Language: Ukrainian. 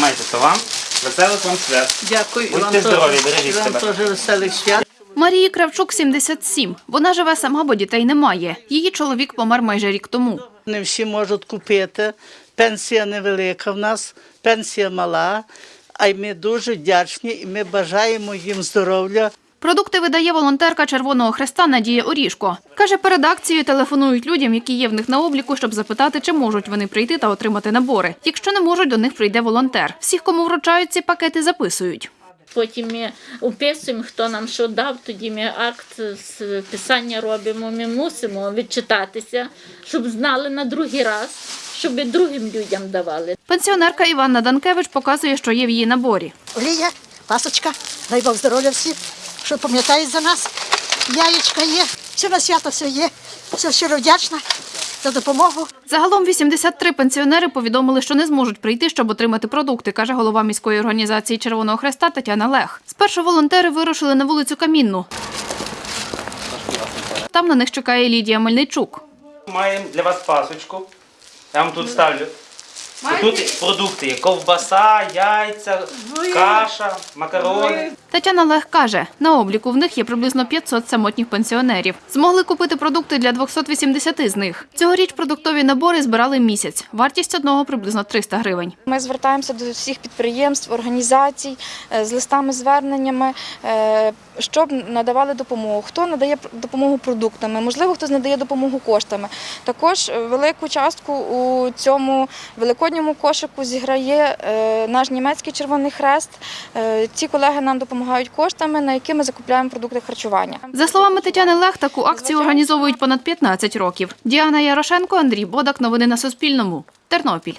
Тримайте то вам. Веселих вам свят. Дякую. і Будьте вам теж. здорові, бережіть вам себе. теж веселих свят. Марії Кравчук 77. Вона живе сама, бо дітей немає. Її чоловік помер майже рік тому. Не всі можуть купити. Пенсія невелика в нас, пенсія мала. А й ми дуже вдячні і ми бажаємо їм здоров'я. Продукти видає волонтерка Червоного Хреста Надія Орішко. Каже, перед акцією телефонують людям, які є в них на обліку, щоб запитати, чи можуть вони прийти та отримати набори. Якщо не можуть, до них прийде волонтер. Всіх, кому вручають ці пакети, записують. Потім ми описуємо, хто нам що дав, тоді ми акт з писання робимо. Ми мусимо відчитатися, щоб знали на другий раз, щоб другим людям давали. Пенсіонерка Іванна Данкевич показує, що є в її наборі. Олія, пасочка, дай Бог здоров'я всім, що пам'ятають за нас. Яєчка є, все на свято все є. Все щиро вдячна за допомогу. Загалом 83 пенсіонери повідомили, що не зможуть прийти, щоб отримати продукти, каже голова міської організації Червоного Хреста Тетяна Лех. Спершу волонтери вирушили на вулицю Камінну. Там на них чекає Лідія Мельничук. Маємо для вас пасочку. Я вам тут ставлю. Тут продукти є ковбаса, яйця, каша, макарони. Тетяна Лех каже, на обліку в них є приблизно 500 самотніх пенсіонерів. Змогли купити продукти для 280 з них. Цьогоріч продуктові набори збирали місяць. Вартість одного приблизно 300 гривень. Ми звертаємося до всіх підприємств, організацій е, з листами зверненнями, е, щоб надавали допомогу. Хто надає допомогу продуктами, можливо, хтось надає допомогу коштами. Також велику частку у цьому великодньому кошику зіграє е, наш німецький Червоний Хрест. Ці колеги нам допомагають коштами, на які ми закупляємо продукти харчування. За словами Тетяни Лех, таку акцію організовують понад 15 років. Діана Ярошенко, Андрій Бодак. Новини на Суспільному. Тернопіль.